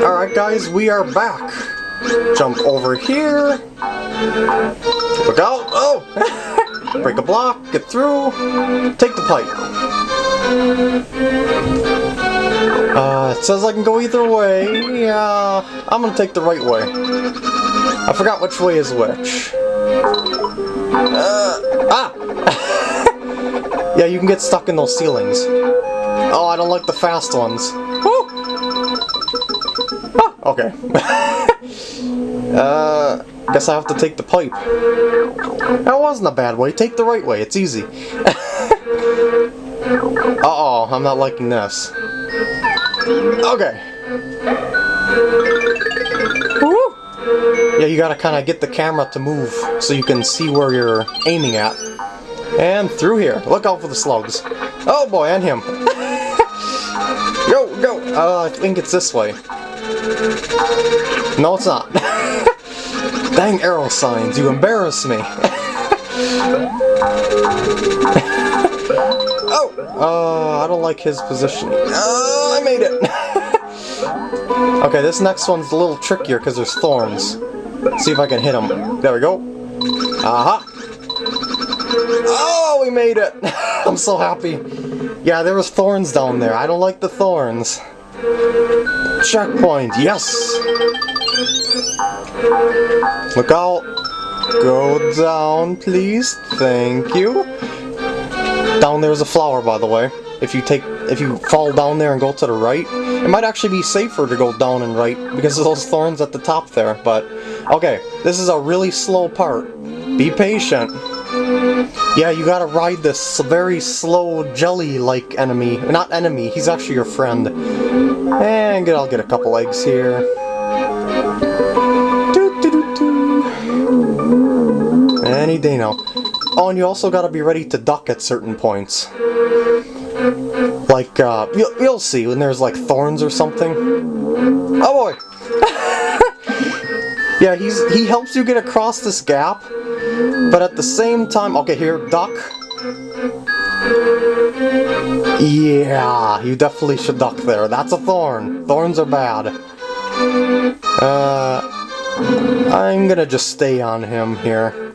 Alright guys, we are back. Jump over here. Look out! Oh! Break a block, get through, take the pipe. Uh, it says I can go either way. Yeah, I'm gonna take the right way. I forgot which way is which. Uh, ah! yeah, you can get stuck in those ceilings. Oh, I don't like the fast ones. Ah, okay. uh, guess I have to take the pipe. That wasn't a bad way. Take the right way. It's easy. Uh-oh, I'm not liking this. Okay. Woo! Yeah, you gotta kind of get the camera to move so you can see where you're aiming at. And through here. Look out for the slugs. Oh boy, and him. go, go! Uh, I think it's this way. No, it's not. Dang arrow signs, you embarrass me. oh! Uh, I don't like his position. Oh, I made it! okay, this next one's a little trickier because there's thorns. Let's see if I can hit him. There we go. Aha! Oh, we made it! I'm so happy. Yeah, there was thorns down there. I don't like the thorns. Checkpoint, yes! Look out! Go down, please. Thank you. Down there's a flower, by the way. If you take, if you fall down there and go to the right, it might actually be safer to go down and right because of those thorns at the top there. But okay, this is a really slow part. Be patient. Yeah, you gotta ride this very slow jelly-like enemy. Not enemy, he's actually your friend. And I'll get a couple eggs here. Any day now. Oh, and you also gotta be ready to duck at certain points. Like, uh, you'll, you'll see when there's like thorns or something. Oh boy! yeah, he's he helps you get across this gap, but at the same time, okay, here, duck. Yeah, you definitely should duck there. That's a thorn. Thorns are bad. Uh, I'm gonna just stay on him here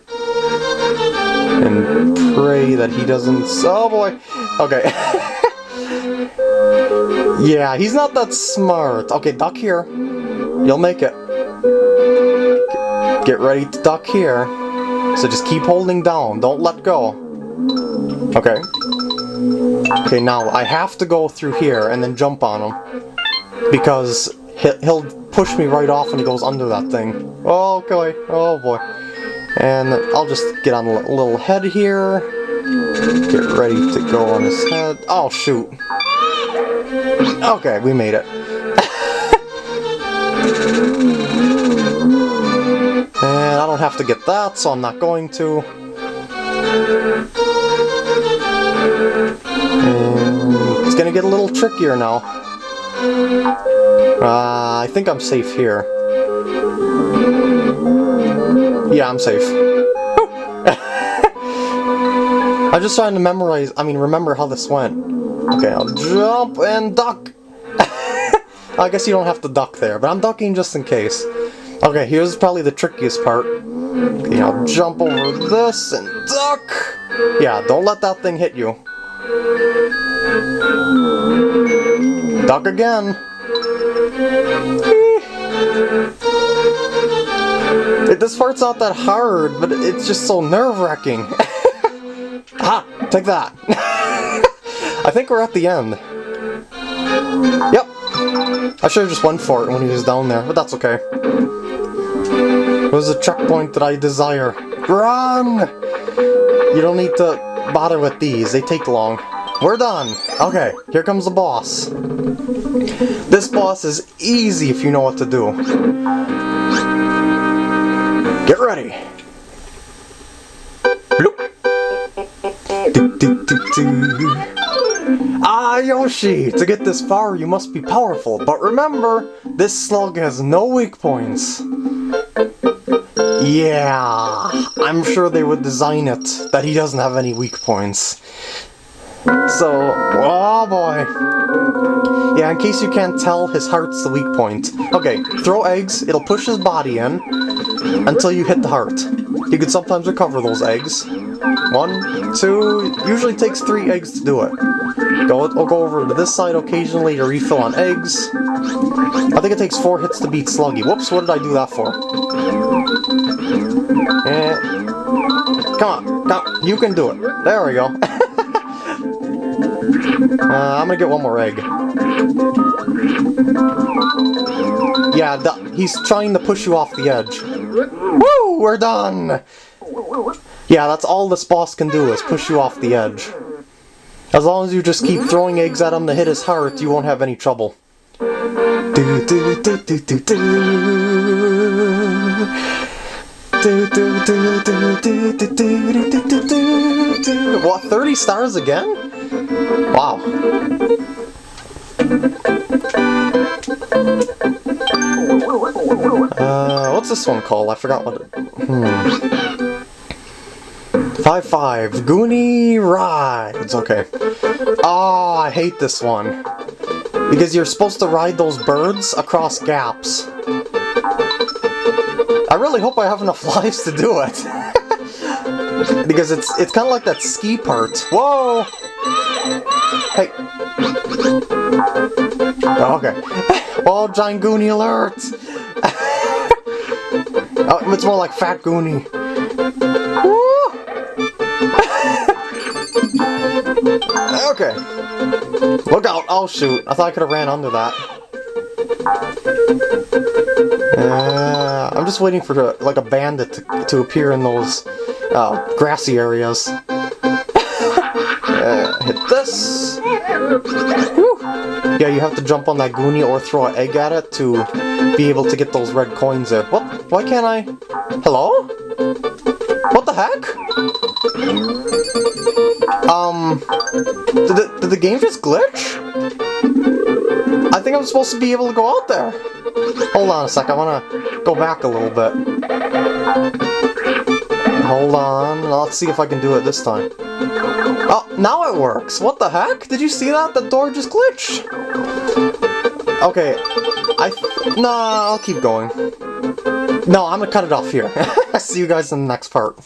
and pray that he doesn't... Oh boy! Okay. yeah, he's not that smart. Okay, duck here. You'll make it. Get ready to duck here. So just keep holding down. Don't let go. Okay. Okay, now I have to go through here and then jump on him. Because he'll push me right off when he goes under that thing. Oh, okay. Oh boy. And I'll just get on a little head here. Get ready to go on his head. Oh, shoot. Okay, we made it. I don't have to get that, so I'm not going to. And it's gonna get a little trickier now. Uh, I think I'm safe here. Yeah, I'm safe. I'm just trying to memorize, I mean, remember how this went. Okay, I'll jump and duck! I guess you don't have to duck there, but I'm ducking just in case. Okay, here's probably the trickiest part. Okay, I'll jump over this and duck! Yeah, don't let that thing hit you. Duck again! It, this part's not that hard, but it's just so nerve-wracking. ah, take that. I think we're at the end. Yep. I should have just went for it when he was down there, but that's okay. Was a checkpoint that I desire. Run! You don't need to bother with these, they take long. We're done! Okay, here comes the boss. This boss is easy if you know what to do. Get ready! Bloop. Ah, Yoshi! To get this far, you must be powerful. But remember, this slug has no weak points. Yeah, I'm sure they would design it that he doesn't have any weak points. So, oh boy. Yeah, in case you can't tell, his heart's the weak point. Okay, throw eggs, it'll push his body in until you hit the heart. You can sometimes recover those eggs. One, two, usually takes three eggs to do it. Go, I'll go over to this side occasionally to refill on eggs. I think it takes four hits to beat Sluggy. Whoops, what did I do that for? Eh. Come on, come, you can do it. There we go. uh, I'm gonna get one more egg. Yeah, he's trying to push you off the edge. Woo! We're done! Yeah, that's all this boss can do is push you off the edge. As long as you just keep throwing eggs at him to hit his heart, you won't have any trouble. Do do do do do do. What, 30 stars again? Wow. What's this one called? I forgot what it... Hmm. 5-5. Goonie Rides. Okay. Oh, I hate this one. Because you're supposed to ride those birds across gaps. I really hope I have enough lives to do it. because it's it's kind of like that ski part. Whoa! Hey. Okay. Oh, giant Goonie alert! Oh, it's more like Fat Goonie. okay. Look out! Oh shoot! I thought I could have ran under that. Uh, I'm just waiting for like a bandit to, to appear in those uh, grassy areas. uh, hit this. Whew. Yeah, you have to jump on that Goonie or throw an egg at it to be able to get those red coins there. What? Why can't I? Hello? What the heck? Um, did the, did the game just glitch? I think I'm supposed to be able to go out there. Hold on a sec, I want to go back a little bit. Hold on, let's see if I can do it this time. Oh, now it works! What the heck? Did you see that? The door just glitched! Okay, I... Nah, I'll keep going. No, I'm gonna cut it off here. see you guys in the next part.